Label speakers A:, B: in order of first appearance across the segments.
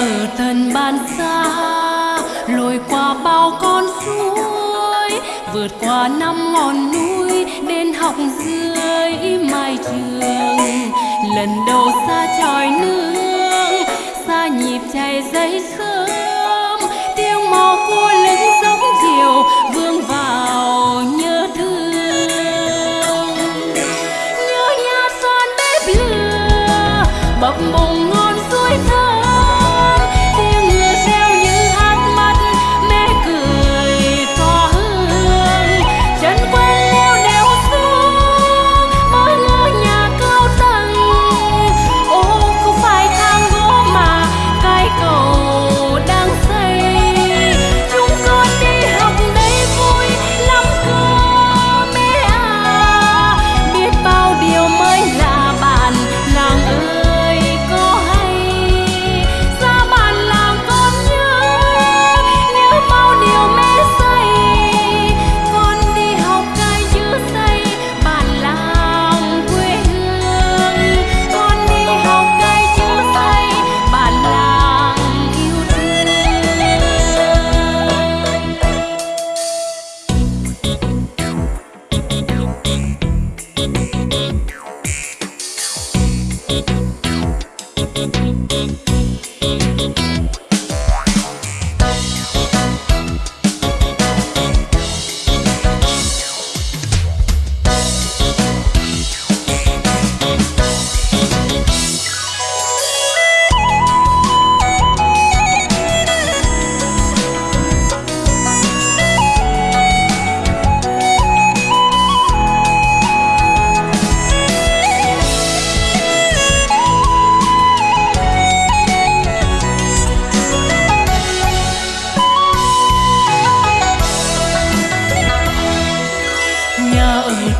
A: ở tận bàn xa, lội qua bao con suối, vượt qua năm ngọn núi đến học dưới mái trường. Lần đầu xa tròi nương xa nhịp chạy dây sương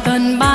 A: Tần Ba.